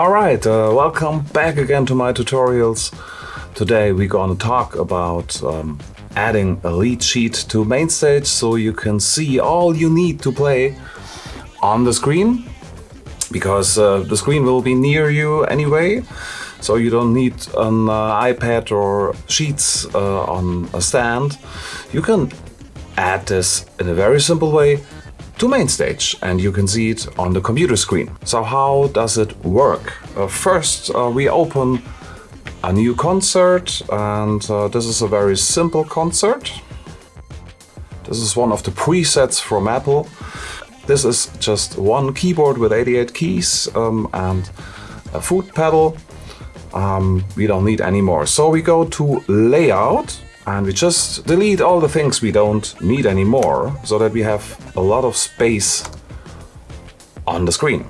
Alright, uh, welcome back again to my tutorials. Today we're gonna talk about um, adding a lead sheet to MainStage so you can see all you need to play on the screen because uh, the screen will be near you anyway so you don't need an uh, iPad or sheets uh, on a stand. You can add this in a very simple way to MainStage and you can see it on the computer screen. So how does it work? Uh, first uh, we open a new concert and uh, this is a very simple concert. This is one of the presets from Apple. This is just one keyboard with 88 keys um, and a foot pedal. Um, we don't need any more. So we go to layout and we just delete all the things we don't need anymore so that we have a lot of space on the screen.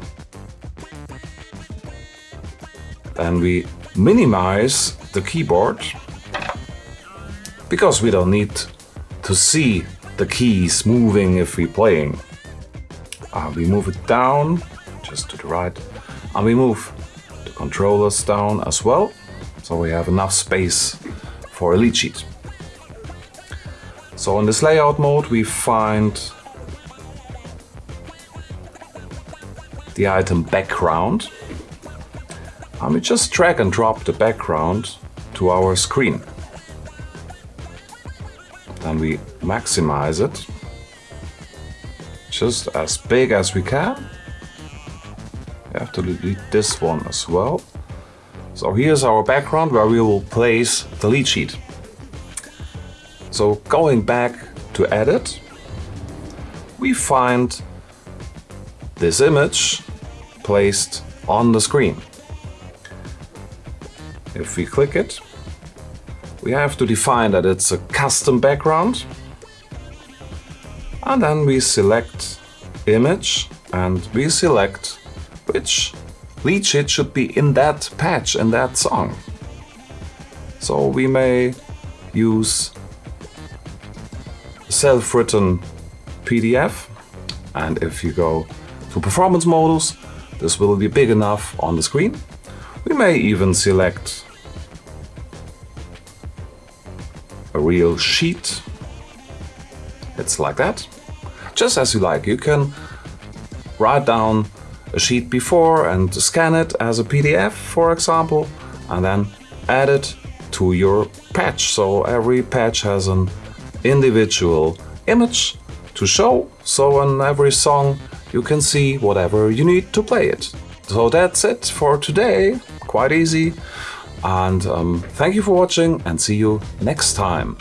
And we minimize the keyboard because we don't need to see the keys moving if we're playing. Uh, we move it down just to the right and we move the controllers down as well so we have enough space for a lead sheet. So in this layout mode we find the item background and we just drag and drop the background to our screen. Then we maximize it just as big as we can. We have to delete this one as well. So here's our background where we will place the lead sheet. So going back to edit, we find this image placed on the screen. If we click it, we have to define that it's a custom background. And then we select image and we select which lead sheet should be in that patch, in that song. So we may use self-written PDF and if you go to performance models, this will be big enough on the screen. We may even select a real sheet. It's like that. Just as you like. You can write down a sheet before and scan it as a PDF, for example, and then add it to your patch. So every patch has an individual image to show, so on every song you can see whatever you need to play it. So that's it for today, quite easy, and um, thank you for watching and see you next time.